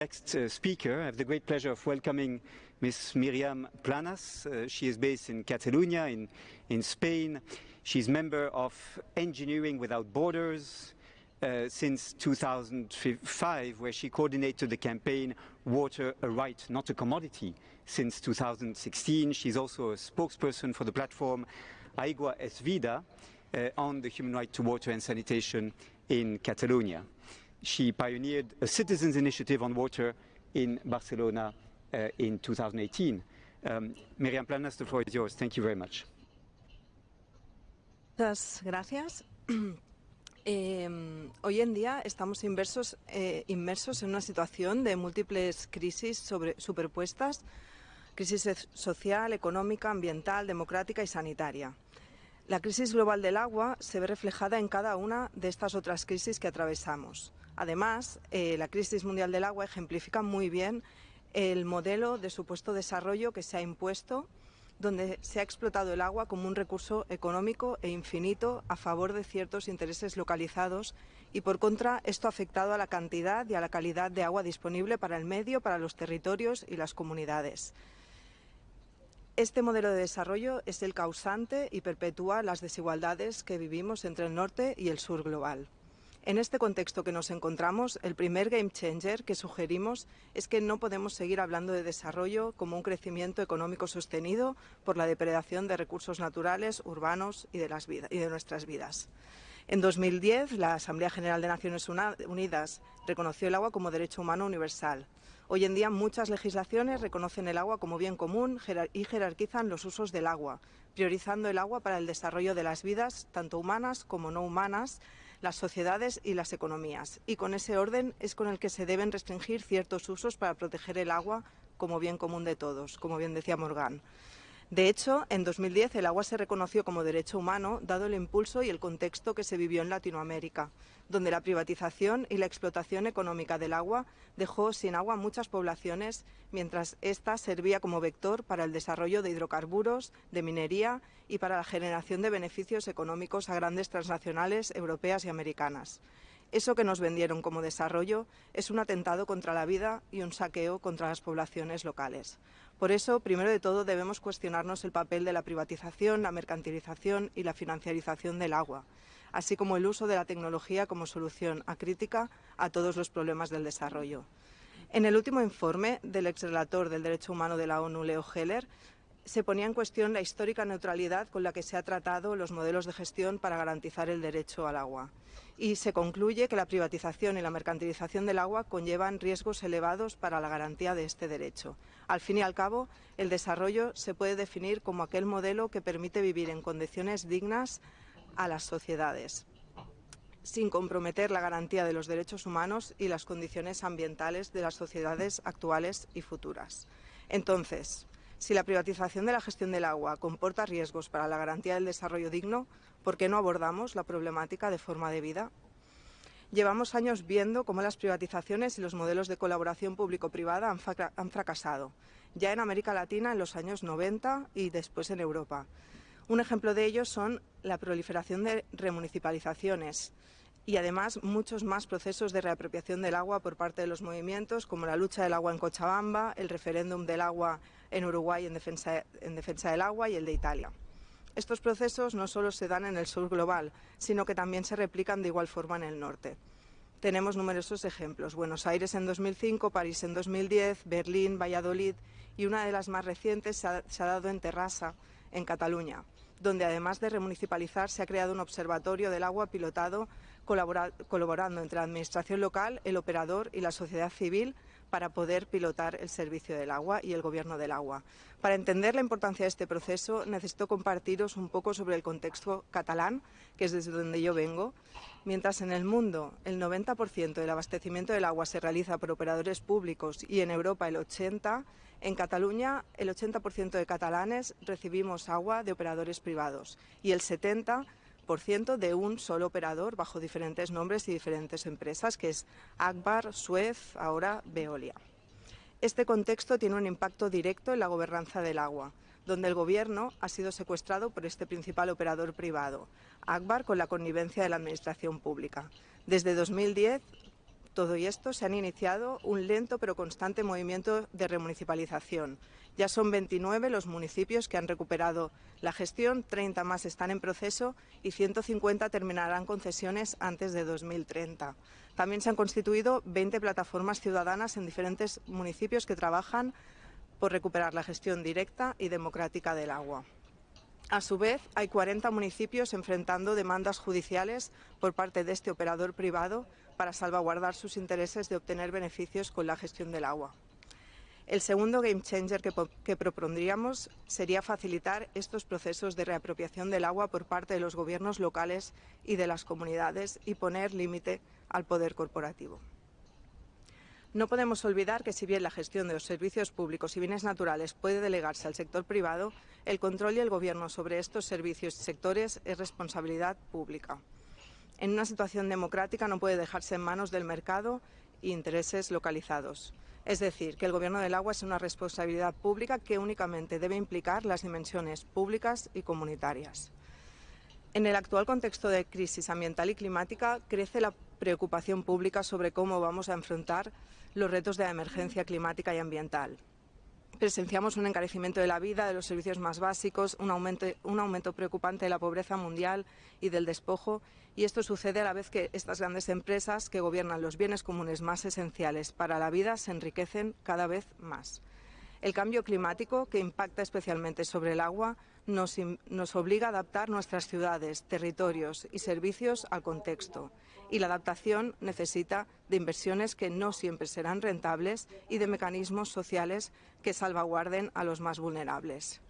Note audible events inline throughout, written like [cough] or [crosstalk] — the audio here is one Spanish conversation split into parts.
Next uh, speaker, I have the great pleasure of welcoming Ms. Miriam Planas. Uh, she is based in Catalonia, in, in Spain. She's member of Engineering Without Borders uh, since 2005, where she coordinated the campaign Water a Right, Not a Commodity since 2016. She's also a spokesperson for the platform Aigua es Vida uh, on the human right to water and sanitation in Catalonia she pioneered a citizens' initiative on water in Barcelona uh, in 2018. Um, Miriam Planas, the floor is yours. Thank you very much. Muchas gracias. Eh, [clears throat] hoy en día estamos inversos, eh, inmersos en una situación de múltiples crisis sobre, superpuestas, crisis social, económica, ambiental, democrática y sanitaria. La crisis global del agua se ve reflejada en cada una de estas otras crisis que atravesamos. Además, eh, la crisis mundial del agua ejemplifica muy bien el modelo de supuesto desarrollo que se ha impuesto, donde se ha explotado el agua como un recurso económico e infinito a favor de ciertos intereses localizados y, por contra, esto ha afectado a la cantidad y a la calidad de agua disponible para el medio, para los territorios y las comunidades. Este modelo de desarrollo es el causante y perpetúa las desigualdades que vivimos entre el norte y el sur global. En este contexto que nos encontramos, el primer game changer que sugerimos es que no podemos seguir hablando de desarrollo como un crecimiento económico sostenido por la depredación de recursos naturales, urbanos y de, nuestras vidas. En 2010, la Asamblea General de Naciones Unidas reconoció el agua como derecho humano universal. Hoy en día muchas legislaciones reconocen el agua como bien común y jerarquizan los usos del agua, priorizando el agua para el desarrollo de las vidas, tanto humanas como no humanas, las sociedades y las economías. Y con ese orden es con el que se deben restringir ciertos usos para proteger el agua como bien común de todos, como bien decía Morgan. De hecho, en 2010 el agua se reconoció como derecho humano, dado el impulso y el contexto que se vivió en Latinoamérica, donde la privatización y la explotación económica del agua dejó sin agua muchas poblaciones, mientras ésta servía como vector para el desarrollo de hidrocarburos, de minería y para la generación de beneficios económicos a grandes transnacionales europeas y americanas. Eso que nos vendieron como desarrollo es un atentado contra la vida y un saqueo contra las poblaciones locales. Por eso, primero de todo, debemos cuestionarnos el papel de la privatización, la mercantilización y la financiarización del agua, así como el uso de la tecnología como solución acrítica a todos los problemas del desarrollo. En el último informe del exrelator del Derecho Humano de la ONU, Leo Heller, se ponía en cuestión la histórica neutralidad con la que se han tratado los modelos de gestión para garantizar el derecho al agua y se concluye que la privatización y la mercantilización del agua conllevan riesgos elevados para la garantía de este derecho. Al fin y al cabo, el desarrollo se puede definir como aquel modelo que permite vivir en condiciones dignas a las sociedades sin comprometer la garantía de los derechos humanos y las condiciones ambientales de las sociedades actuales y futuras. Entonces, si la privatización de la gestión del agua comporta riesgos para la garantía del desarrollo digno, ¿por qué no abordamos la problemática de forma debida? Llevamos años viendo cómo las privatizaciones y los modelos de colaboración público-privada han, fracasado, ya en América Latina en los años 90 y después en Europa. Un ejemplo de ello son la proliferación de remunicipalizaciones y además muchos más procesos de reapropiación del agua por parte de los movimientos, como la lucha del agua en Cochabamba, el referéndum del agua en Uruguay en defensa, en defensa del agua y el de Italia. Estos procesos no solo se dan en el sur global, sino que también se replican de igual forma en el norte. Tenemos numerosos ejemplos. Buenos Aires en 2005, París en 2010, Berlín, Valladolid y una de las más recientes se ha, se ha dado en Terrassa, en Cataluña, donde además de remunicipalizar se ha creado un observatorio del agua pilotado colaborando entre la Administración local, el operador y la sociedad civil para poder pilotar el servicio del agua y el gobierno del agua. Para entender la importancia de este proceso necesito compartiros un poco sobre el contexto catalán, que es desde donde yo vengo. Mientras en el mundo el 90% del abastecimiento del agua se realiza por operadores públicos y en Europa el 80%, en Cataluña el 80% de catalanes recibimos agua de operadores privados y el 70% de un solo operador bajo diferentes nombres y diferentes empresas, que es Akbar, Suez, ahora Veolia. Este contexto tiene un impacto directo en la gobernanza del agua, donde el Gobierno ha sido secuestrado por este principal operador privado, Akbar, con la connivencia de la Administración pública. Desde 2010 todo esto se han iniciado un lento pero constante movimiento de remunicipalización. Ya son 29 los municipios que han recuperado la gestión, 30 más están en proceso y 150 terminarán concesiones antes de 2030. También se han constituido 20 plataformas ciudadanas en diferentes municipios que trabajan por recuperar la gestión directa y democrática del agua. A su vez, hay 40 municipios enfrentando demandas judiciales por parte de este operador privado para salvaguardar sus intereses de obtener beneficios con la gestión del agua. El segundo game changer que, propondríamos sería facilitar estos procesos de reapropiación del agua por parte de los gobiernos locales y de las comunidades y poner límite al poder corporativo. No podemos olvidar que si bien la gestión de los servicios públicos y bienes naturales puede delegarse al sector privado, el control y el gobierno sobre estos servicios y sectores es responsabilidad pública. En una situación democrática no puede dejarse en manos del mercado e intereses localizados. Es decir, que el gobierno del agua es una responsabilidad pública que únicamente debe implicar las dimensiones públicas y comunitarias. En el actual contexto de crisis ambiental y climática crece la preocupación pública sobre cómo vamos a enfrentar los retos de la emergencia climática y ambiental. Presenciamos un encarecimiento de la vida, de los servicios más básicos, un aumento, preocupante de la pobreza mundial y del despojo, y esto sucede a la vez que estas grandes empresas que gobiernan los bienes comunes más esenciales para la vida se enriquecen cada vez más. El cambio climático, que impacta especialmente sobre el agua, nos, obliga a adaptar nuestras ciudades, territorios y servicios al contexto y la adaptación necesita de inversiones que no siempre serán rentables y de mecanismos sociales que salvaguarden a los más vulnerables.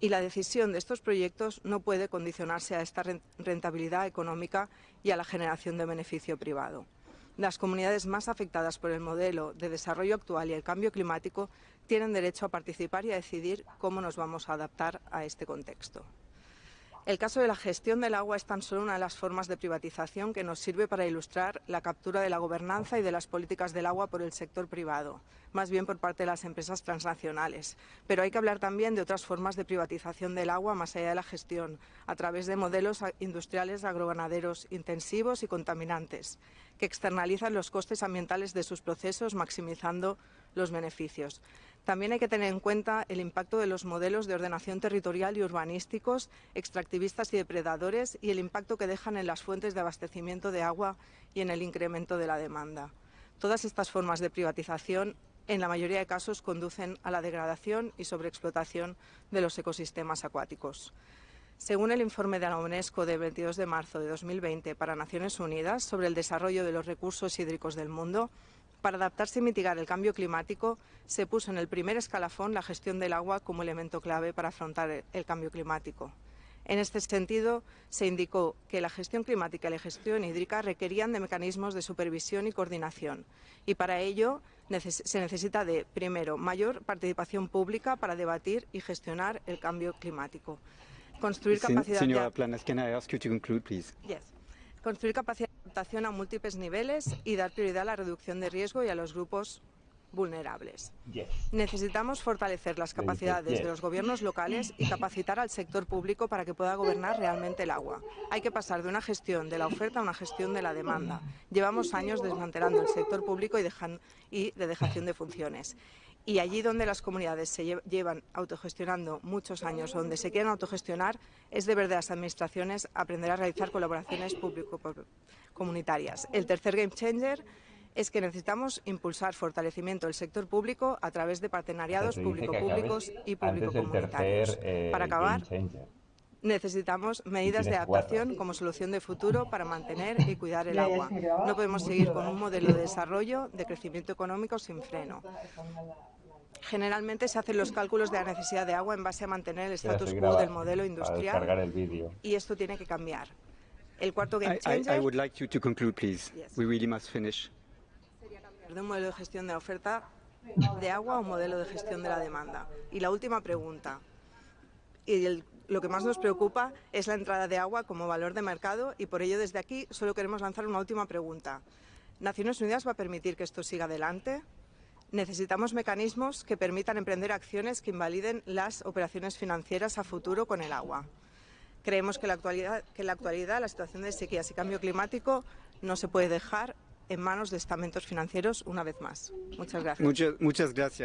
Y la decisión de estos proyectos no puede condicionarse a esta rentabilidad económica y a la generación de beneficio privado. Las comunidades más afectadas por el modelo de desarrollo actual y el cambio climático tienen derecho a participar y a decidir cómo nos vamos a adaptar a este contexto. El caso de la gestión del agua es tan solo una de las formas de privatización que nos sirve para ilustrar la captura de la gobernanza y de las políticas del agua por el sector privado, más bien por parte de las empresas transnacionales. Pero hay que hablar también de otras formas de privatización del agua más allá de la gestión, a través de modelos industriales agroganaderos intensivos y contaminantes, que externalizan los costes ambientales de sus procesos, maximizando los beneficios. También hay que tener en cuenta el impacto de los modelos de ordenación territorial y urbanísticos, extractivistas y depredadores y el impacto que dejan en las fuentes de abastecimiento de agua y en el incremento de la demanda. Todas estas formas de privatización en la mayoría de casos conducen a la degradación y sobreexplotación de los ecosistemas acuáticos. Según el informe de la UNESCO de 22 de marzo de 2020 para Naciones Unidas sobre el desarrollo de los recursos hídricos del mundo, para adaptarse y mitigar el cambio climático, se puso en el primer escalafón la gestión del agua como elemento clave para afrontar el cambio climático. En este sentido, se indicó que la gestión climática y la gestión hídrica requerían de mecanismos de supervisión y coordinación, y para ello se necesita de, primero, mayor participación pública para debatir y gestionar el cambio climático. Construir capacidad Señora Planas, can I ask you to conclude, please? Construir capacidad a múltiples niveles y dar prioridad a la reducción de riesgo y a los grupos vulnerables. Necesitamos fortalecer las capacidades de los gobiernos locales y capacitar al sector público para que pueda gobernar realmente el agua. Hay que pasar de una gestión de la oferta a una gestión de la demanda. Llevamos años desmantelando el sector público y, y de dejación de funciones. Y allí donde las comunidades se llevan autogestionando muchos años, donde se quieren autogestionar, es deber de las administraciones aprender a realizar colaboraciones público-comunitarias. El tercer game changer es que necesitamos impulsar fortalecimiento del sector público a través de partenariados público-públicos y público-comunitarios. Eh, para acabar, necesitamos medidas de adaptación como solución de futuro para mantener y cuidar el agua. No podemos seguir con un modelo de desarrollo de crecimiento económico sin freno. Generalmente se hacen los cálculos de la necesidad de agua en base a mantener el status quo del modelo industrial y esto tiene que cambiar. El cuarto game changer... I, would like you to conclude, please. We really must finish. De un modelo de gestión de la oferta de agua o un modelo de gestión de la demanda. Y la última pregunta. Y el lo que más nos preocupa es la entrada de agua como valor de mercado y por ello desde aquí solo queremos lanzar una última pregunta. ¿Naciones Unidas va a permitir que esto siga adelante? Necesitamos mecanismos que permitan emprender acciones que invaliden las operaciones financieras a futuro con el agua. Creemos que, en la actualidad la situación de sequías y cambio climático no se puede dejar en manos de estamentos financieros una vez más. Muchas gracias. Muchas gracias.